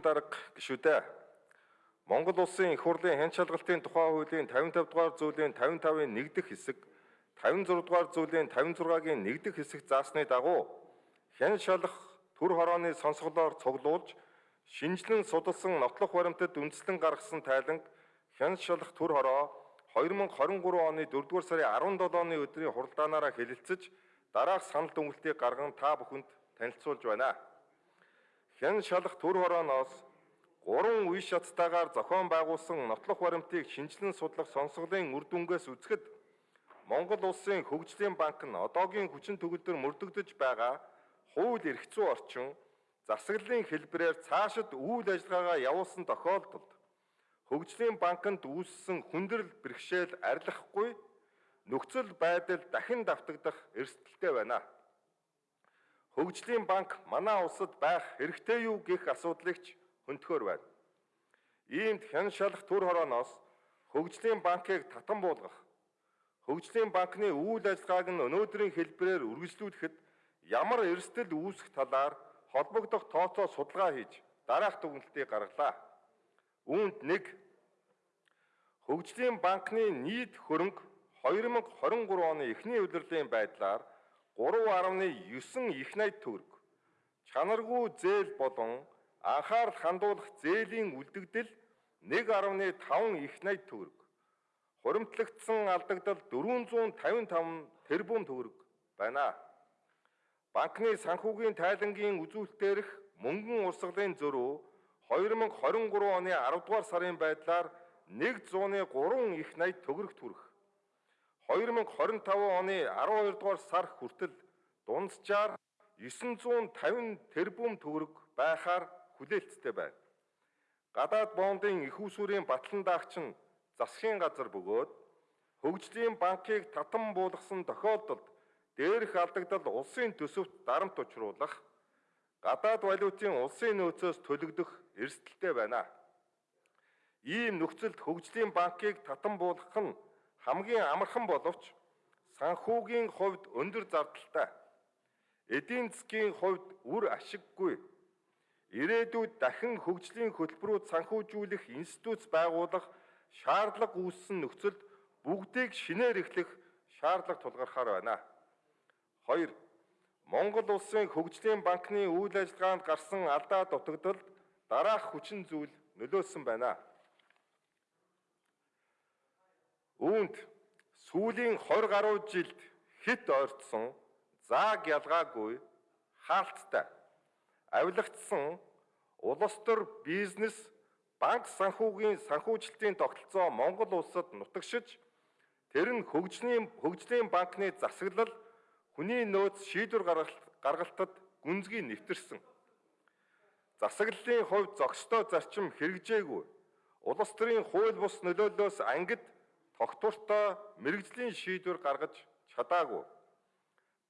дарга гишүүдээ Монгол улсын их хурлын хэн шалгалтын тухай хуулийн 55 дугаар зүйлийн 55-ын 1 дэх хэсэг 56 дугаар зүйлийн 56-гийн 1 дэх хэсэг заасны дагуу хэн шалах төр хорооны сонсголоор цуглуулж шинжлэн судалсан нотлох баримтад үндэслэн гаргасан тайланг хэн шалах төр хороо 2023 оны 4-р сарын 17-ны өдрийн хуралдаанаараа хэлэлцэж дараах санал дүгнэлтийг гарган та бүхэнд танилцуулж байна. Хэн шалах төр хорооноос гурван үе шаттайгаар зохион байгуулсан нотлох баримтыг шинжилэн судлах сонсголын үр дүнгээс үзэхэд Монгол улсын хөгжлийн банк нь одоогийн хүчин төгөлдөр мөрдөгдөж байгаа хууль эрх зүйн орчин засаглалын хэлбэрээр цаашид үйл ажиллагаагаа явуулсан тохиолдолд хөгжлийн банкнд үүссэн хүндрэл бэрхшээл арилгахгүй нөхцөл байдал дахин давтагдах эрсдэлтэй байна. Хөгжлийн банк манай улсад байх хэрэгтэй юу гэх асуудлыг ч хөндөхөр байна. Иймд хэн шалах төр хорооноос хөгжлийн банкыг татан буулгах, хөгжлийн банкны үйл ажиллагааг нь өнөөдрийн хэлбэрээр үргэлжлүүлэхэд ямар эрсдэл үүсэх талаар холбогдох тооцоо судалгаа хийж дараах дүгнэлтийг гаргалаа. Үүнд нэг хөгжлийн банкны нийт хөрөнгө 2023 оны эхний удирлын байдлаар 3.9 их найт төгрөг. Чанаргүй зээл болон анхаарал хандуулах зээлийн үлдэгдэл 1.5 их найт төгрөг. Хуримтлагдсан алдагдал 455 тэрбум төгрөг байна. Банкны санхүүгийн тайлангийн үзүүлэлтээрх мөнгөн урсгалын зөрүү 2023 оны 10 дугаар сарын байдлаар 103 их найт төгрөг төрөх. 2025 оны 12 дугаар сар хүртэл дунджаар 950 тэрбум төгрөг байхаар хүлээлттэй байна. Гадаад бондын их усүрийн батлан даагч нь засгийн газар бөгөөд хөгжлийн банкыг татан буулгасан тохиолдолд дээрх алдагдал улсын төсөвт дарамт учруулах гадаад валютын улсын нөөцөөс төлөгдөх эрсдэлтэй байна. Ийм нөхцөлд хөгжлийн банкыг татан буулгах нь хамгийн амархан боловч санхүүгийн хувьд өндөр зардалтай. Эдийн засгийн хувьд үр ашиггүй. Ирээдүйд дахин хөгжлийн хөтөлбөрүүд санхүүжүүлэх институт байгуулах шаардлага үүссэн нөхцөлд бүгдийг шинээр эхлэх шаардлага тулгархаар байна. 2. Монгол улсын хөгжлийн банкны үйл ажиллагаанд гарсан алдаа дутагдалд дараах хүчин зүйл нөлөөсөн байна. Үүнд сүүлийн 20 гаруй жилд хит ойртсон зааг ялгаагүй хаалттай авилгацсан улс төр бизнес банк санхүүгийн санхүүжилтийн тогтолцоо Монгол улсад нутагшиж тэр нь хөгжлийн хөгжлийн банкны засаглал хүний нөөц шийдвэр гаргалтад гүнзгий нэвтэрсэн. Засаглалын хувьд зохистой зарчим хэрэгжээгүй. Улс төрийн хууль бус нөлөөллөөс ангид тогтвортой мэрэгжлийн шийдвэр гаргаж чадаагүй.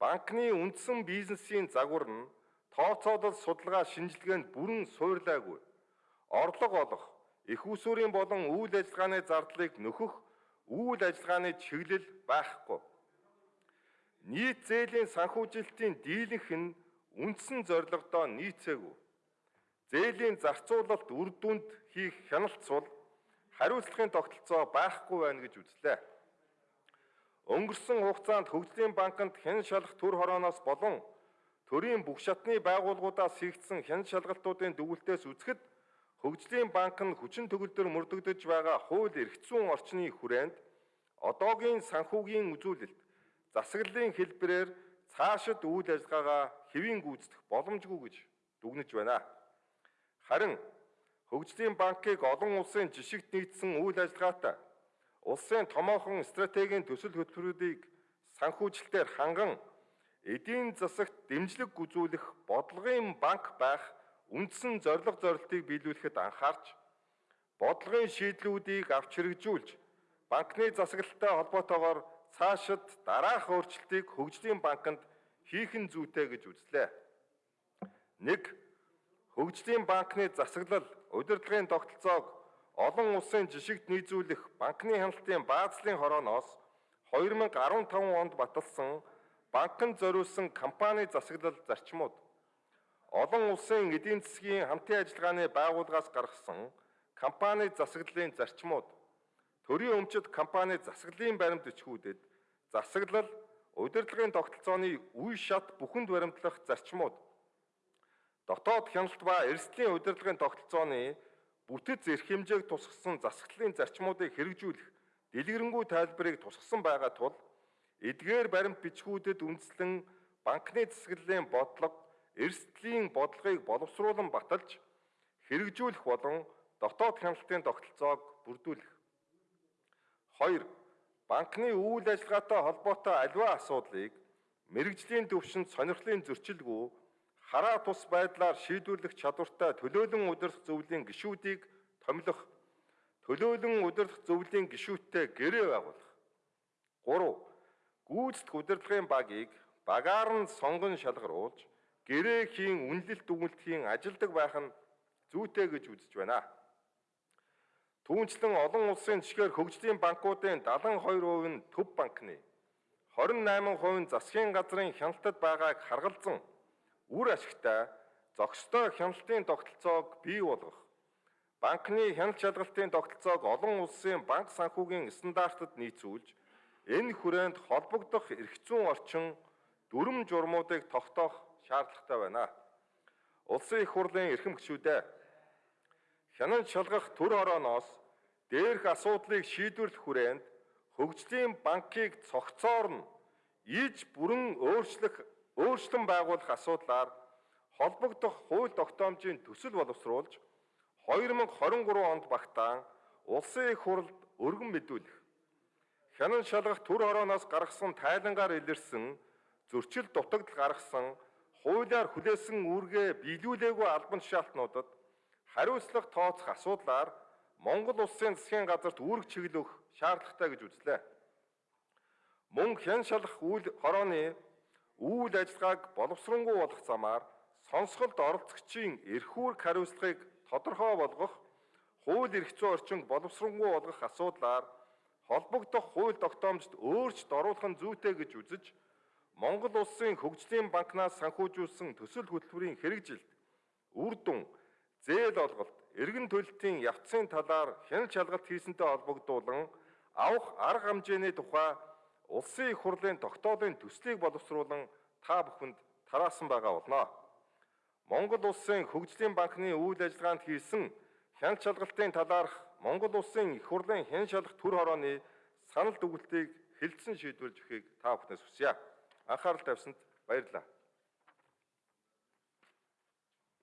Банкны үндсэн бизнесийн загвар нь тооцоолол судалгаа шинжилгээнд бүрэн суйрлаагүй. Орлого олох, их усүрийн болон үйл ажиллагааны зардлыг нөхөх үйл ажиллагааны чиглэл байхгүй. Нийт зээлийн санхүүжилтийн дийлэнх нь үндсэн зорилгодоо нийцээгүй. Зээлийн зарцуулалт үр дүнд хийх хяналт сул хариуцлагын тогтолцоо байхгүй байна гэж үзлээ. Өнгөрсөн хугацаанд Хөгжлийн банкнд хэн шалах төр хорооноос болон төрийн бүх шатны байгууллагуудаас хийгдсэн хэн шалгалтуудын дүгнэлтээс үзэхэд Хөгжлийн банк нь хүчин төгөлдөр мөрдөгдөж байгаа хууль эрх зүйн орчны хүрээнд одоогийн санхүүгийн үзүүлэлт засаглалын хэлбэрээр цаашид үйл ажиллагаагаа хэвийн гүйцэтгэх боломжгүй гэж дүгнэж байна. Харин Хөгжлийн банкыг олон улсын жишгт нийцсэн үйл ажиллагаатай улсын томоохон стратегийн төсөл хөтөлбөрүүдийг санхүүжилтээр ханган эдийн засагт дэмжлэг үзүүлэх бодлогын банк байх үндсэн зорилго зорилтыг биелүүлэхэд анхаарч бодлогын шийдлүүдийг авч хэрэгжүүлж банкны засаглалтай холбоотойгоор цаашид дараах өөрчлөлтийг хөгжлийн банкнд хийх нь зүйтэй гэж үзлээ. 1 Хөгжлийн банкны засаглал удирдлагын тогтолцоог олон улсын жишгт нийцүүлэх банкны хяналтын баазлын хорооноос 2015 онд баталсан банкнд зориулсан компани засаглал зарчмууд. Олон улсын эдийн засгийн хамтын ажиллагааны байгууллагаас гаргасан компани засаглалын зарчмууд. Төрийн өмчит компани засаглалын баримт бичгүүдэд засаглал удирдлагын тогтолцооны үе шат бүхэнд баримтлах зарчмууд дотоод хяналт ба эрсдлийн удирдлагын тогтолцооны бүтэц эрх хэмжээг тусгасан засаглалын зарчмуудыг хэрэгжүүлэх дэлгэрэнгүй тайлбарыг тусгасан байгаа тул эдгээр баримт бичгүүдэд үндэслэн банкны засаглалын бодлого эрсдлийн бодлогыг боловсруулан баталж хэрэгжүүлэх болон дотоод хяналтын тогтолцоог бүрдүүлэх. 2. Банкны үйл ажиллагаатай холбоотой аливаа асуудлыг мэрэгжлийн төвшөнд сонирхлын зөрчилгүй хараа тус байдлаар шийдвэрлэх чадвартай төлөөлөн удирдах зөвлөлийн гишүүдийг томилох, төлөөлөн удирдах зөвлөлийн гишүүдтэй гэрээ байгуулах. 3. Гүйцэтгэх удирдлагын багийг багаар нь сонгон шалгаруулж гэрээхийн үнэлэлт дүгнэлтийн ажилдаг байх нь зүйтэй гэж үзэж байна. Түүнчлэн олон улсын жишгээр хөгжлийн банкуудын 72% нь төв банкны 28% нь засгийн газрын хяналтад байгааг харгалзан үр ашигтай зохистой хяналтын тогтолцоог бий болгох, банкны хяналт шалгалтын тогтолцоог олон улсын банк санхүүгийн стандартад нийцүүлж, энэ хүрээнд холбогдох эрх зүйн орчин дүрм журмуудыг тогтоох шаардлагатай байна. Улсын их хурлын эрхэм гишүүдээ хянан шалгах төр орооноос дээрх асуудлыг шийдвэрлэх хүрээнд хөгжлийн банкыг цогцоор нь иж бүрэн өөрчлөх өөрчлөн байгуулах асуудлаар холбогдох хууль тогтоомжийн төсөл боловсруулж 2023 онд багтаан улсын их хурлд өргөн мэдүүлэх. Хянан шалгах төр хорооноос гаргасан тайлангаар илэрсэн зөрчил дутагдал гаргасан хуулиар хүлээсэн үүргээ биелүүлээгүй албан тушаалтнуудад хариуцлага тооцох асуудлаар Монгол улсын засгийн газарт үүрэг чиглэх шаардлагатай гэж үзлээ. Мөн хэн шалах үйл хорооны үйл ажиллагааг боловсронгуй болох замаар сонсголт оролцогчийн эрх үүрэг хариуцлагыг тодорхой болгох, хууль эрх зүйн орчинд боловсронгуй болгох асуудлаар холбогдох хууль тогтоомжид өөрчлөлт оруулах нь зүйтэй гэж үзэж Монгол улсын хөгжлийн банкнаас санхүүжүүлсэн төсөл хөтөлбөрийн хэрэгжилт үр дүн зээл олголт эргэн төлөлтийн явцын талаар хяналт шалгалт хийсэнтэй холбогдуулан авах арга хэмжээний тухай улсын их хурлын тогтоолын төслийг боловсруулан та бүхэнд тараасан байгаа болно. Монгол улсын хөгжлийн банкны үйл ажиллагаанд хийсэн хяналт шалгалтын талаарх Монгол улсын их хурлын хэн шалгах төр хорооны санал дүгнэлтийг хэлэлцэн шийдвэрлэж өгөхийг та бүхнээс хүсье анхаарал тавьсанд баярлалаа.